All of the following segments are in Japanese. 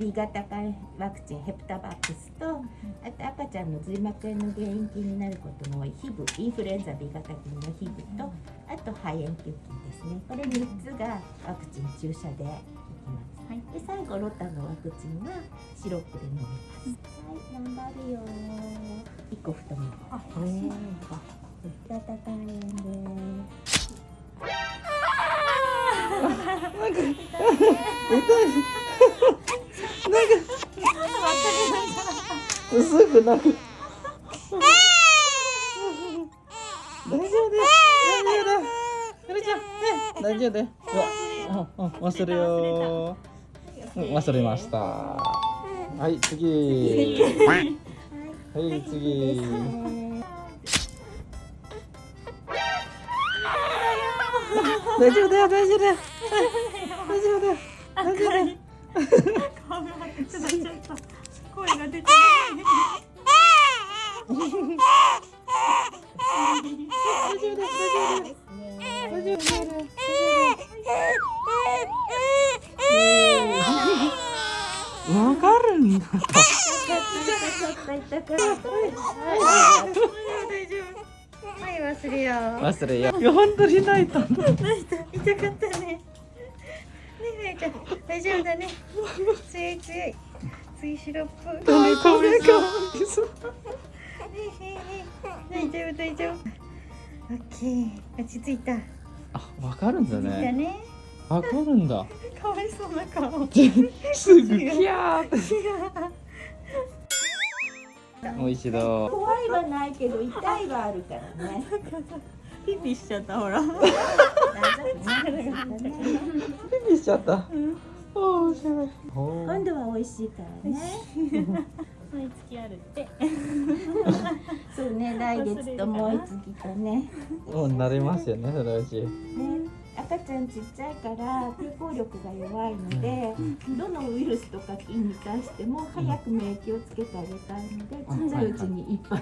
B 型肝ワクチンヘプタバックスとあと赤ちゃんの髄膜炎の原因菌になることの多い。ヒブインフルエンザ B 型菌のヒブとあと肺炎球菌ですね。これ3つがワクチン注射でいきます、はい、で最後ロタのワクチンはシロップで飲みます。はい頑張るよ1個太めあ、うん、B 型肝炎ですなんかなんかすぐ泣く。大丈夫です大丈夫ですちゃん大丈夫です忘れよ忘れましたはい次はい次大丈夫だよ大丈夫だよ大丈夫だよ大丈夫だよちょっとちょっと声が出てない大丈夫です大丈夫です大丈夫ですわかるんだ。はい忘れよ忘れよいや本当に泣いた泣いた。痛かった。ねねえちゃん大丈夫だね。強い強い。強いシロップ。ダメかめか大丈夫大丈夫。オッケー。落ち着いた。あわかるんだね。ね。わかるんだ。かわいそうな顔。すぐキャーって。もう一度。怖いはないけど痛いはあるからね。ピピしちゃったほら。ピピしちゃった、うん、お今度は美味しいからね。毎月あるって。そうね来月ともう一月とね。もう慣れますよねそのうちね赤ちゃんちっちゃいから抵抗力が弱いので、どのウイルスとか菌に対しても早く免疫をつけてあげたいので、ちっちゃいうちにいっぱい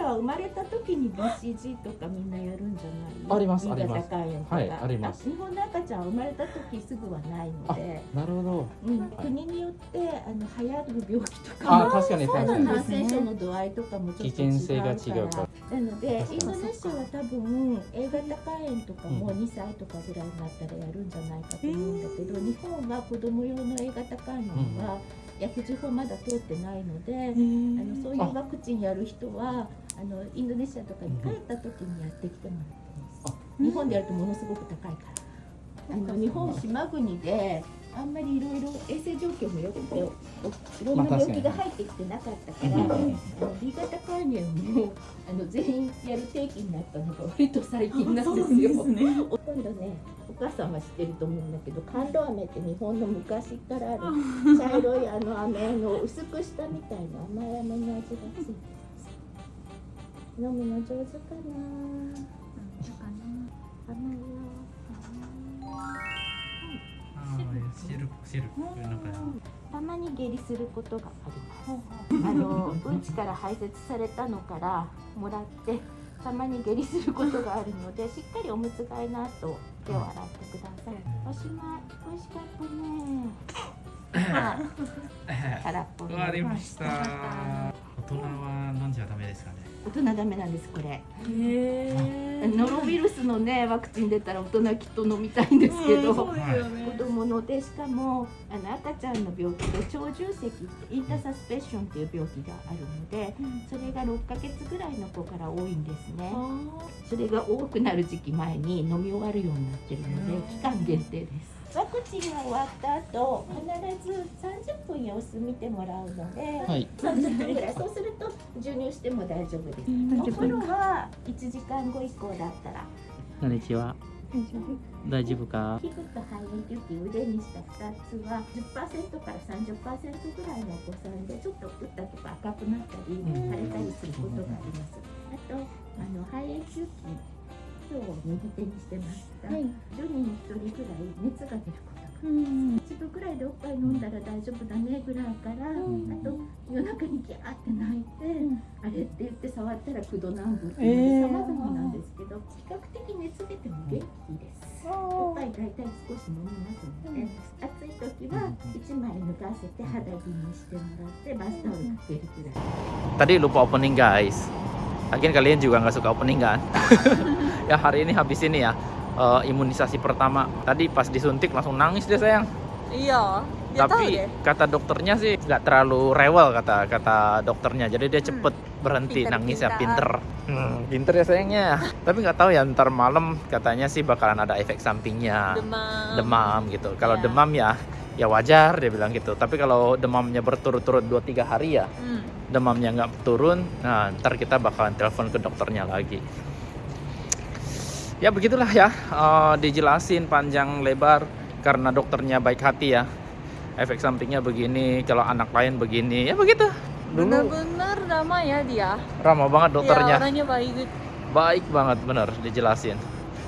インドネシアは生まれた時に BCG とかみんなやるんじゃないありますあります。はいあります。日本の赤ちゃん生まれた時すぐはないので。なるほど、うん、国によってあの流行る病気とかあ確かに確かに感染症の度合いとかもちょっと違うから危険性が違うから。なのでインドネシアは多分 A 型肝炎とかも2歳とかぐらいになったらやるんじゃないかと思うんだけど、日本は子供用の A 型肝炎は薬事法まだ通ってないので、あのそういうワクチンやる人はあのインドネシアとかに帰った時にやってきてもらってます。日本でやるとものすごく高いから。あの日本島国であんまりいろいろ衛生状況も良くていろんな病気が入ってきてなかったから、まあ、B 型肝炎もあの全員やる定期になったのが割と最近なんですよ。すね、今度ねお母さんは知ってると思うんだけど甘露飴って日本の昔からある 茶色いあの飴の薄くしたみたいな甘い飴の味がついて飲むの上手かな。甘いよ汁汁たまに下痢することがあります。あのうんちから排泄されたのからもらってたまに下痢することがあるのでしっかりおむつ替えの後手を洗ってください。おしまい。美味しかったね。空っぽ終わりました。大人は飲んじゃダメですかね。大人ダメなんですこれ。ノロウイルスのねワクチン出たら大人きっと飲みたいんですけど、子供のでしかもあの赤ちゃんの病気で長重積ってインターサスペッションっていう病気があるので、それが6ヶ月ぐらいの子から多いんですね。それが多くなる時期前に飲み終わるようになってるので期間限定です。ワクチンが終わった後必ず30分様子見てもらうので、はい、30分ぐらい。そうすると授乳しても大丈夫です、お風呂は1時間後以降だったら。こんにちは大丈夫か？皮膚と肺炎球菌腕にした2つは10%から30%ぐらいのお子さんでちょっと打ったとか赤くなったり腫れたりすることがあります、あとあの肺炎球菌今日右手にしてました、はい、10人に1人ぐらい熱が出ることがうん一度ぐらいでおっぱい飲んだら大丈夫だねぐらいから、んあと夜中にギャーって泣いて、んあれって言って触ったら9度南部ってえーいう様々なんですけど、比較的熱出ても元気です。おっぱい大体少し飲みますので、暑い時は1枚脱がせて肌着にしてもらってバスタオルかけるくらい。Tadi lupa opening guys. Lagian kalian juga nggak suka opening kan? ya hari ini habis ini ya eh, imunisasi pertama. Tadi pas disuntik langsung nangis dia sayang. Iya dia tahu Tapi deh kata dokternya sih nggak terlalu rewel kata kata dokternya. Jadi dia cepet berhenti Pinter, nangis ya pinter. Hmm, pinter ya sayangnya. Tapi nggak tahu ya ntar malam katanya sih bakalan ada efek sampingnya. demam demam gitu. Kalau Iya. demam ya ya wajar dia bilang gitu. Tapi kalau demamnya berturut-turut 2-3 hari ya Hmm. demamnya nggak turun, nah ntar kita bakalan telepon ke dokternya lagi. Ya begitulah ya, eh, dijelasin panjang lebar karena dokternya baik hati ya. Efek sampingnya begini, kalau anak lain begini, ya begitu. Dulu benar-benar ramah ya dia ramah banget dokternya, ya, orangnya baik baik banget bener dijelasin.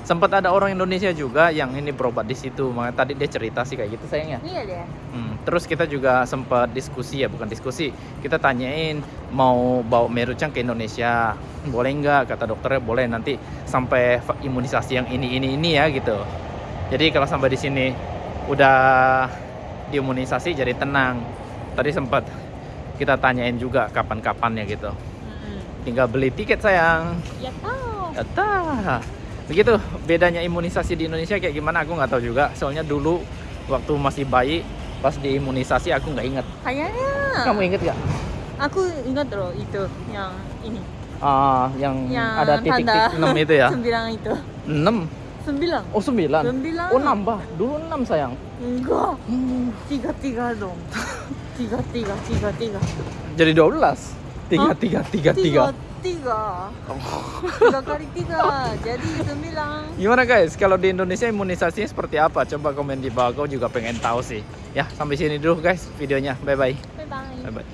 Sempat ada orang Indonesia juga yang ini berobat di situ, makanya tadi dia cerita sih kayak gitu sayangnya. iya deh Hmm, terus kita juga sempat diskusi ya, bukan diskusi. Kita tanyain mau bawa Merucang ke Indonesia, boleh nggak? Kata dokternya boleh nanti sampai imunisasi yang ini ini ini ya gitu. Jadi kalau sampai di sini udah diimunisasi jadi tenang. Tadi sempat kita tanyain juga kapan-kapannya gitu. Mm-mm. Tinggal beli tiket sayang. ya tahu Yata. Begitu bedanya imunisasi di Indonesia kayak gimana aku nggak tahu juga. Soalnya dulu waktu masih bayi pas diimunisasi aku nggak inget. kayaknya Kamu inget nggak? aku ingat loh itu yang ini Ah, yang, yang ada titik-titik tanda 6 itu ya? sembilan itu 6? sembilan Oh 9? sembilan Oh nambah, dulu 6 sayang enggak Hmm, tiga tiga dong tiga tiga tiga tiga Jadi 12? 3, Hah? 3, 3, 3 tiga tiga. Tiga kali tiga. Jadi sembilan Gimana guys, kalau di Indonesia imunisasinya seperti apa? Coba komen di bawah, aku juga pengen tahu sih. Ya, sampai sini dulu guys videonya, bye-bye. Bye bye Bye-bye